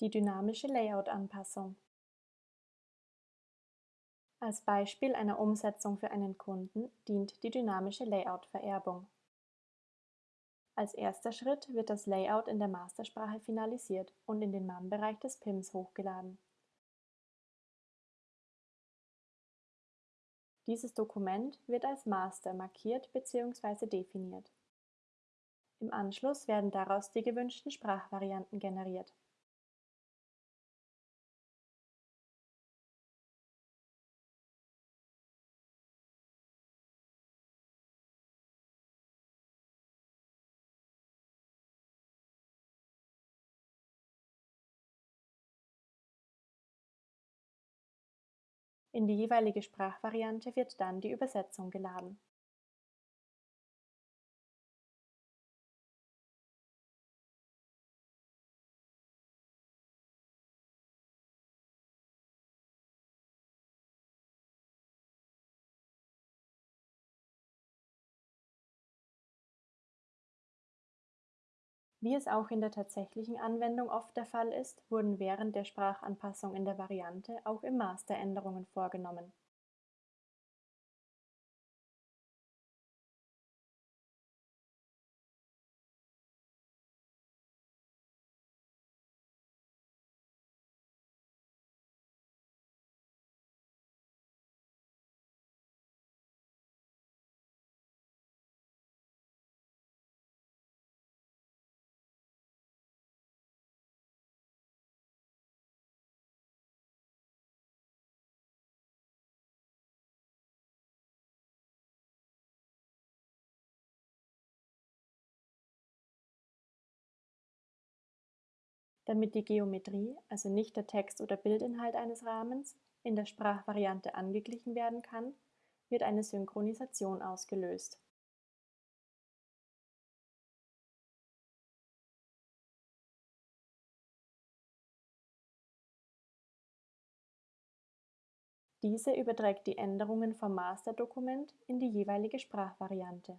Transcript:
Die dynamische Layout-Anpassung. Als Beispiel einer Umsetzung für einen Kunden dient die dynamische Layout-Vererbung. Als erster Schritt wird das Layout in der Mastersprache finalisiert und in den MAM-Bereich des PIMs hochgeladen. Dieses Dokument wird als Master markiert bzw. definiert. Im Anschluss werden daraus die gewünschten Sprachvarianten generiert. In die jeweilige Sprachvariante wird dann die Übersetzung geladen. Wie es auch in der tatsächlichen Anwendung oft der Fall ist, wurden während der Sprachanpassung in der Variante auch im Master Änderungen vorgenommen. Damit die Geometrie, also nicht der Text oder Bildinhalt eines Rahmens, in der Sprachvariante angeglichen werden kann, wird eine Synchronisation ausgelöst. Diese überträgt die Änderungen vom Masterdokument in die jeweilige Sprachvariante.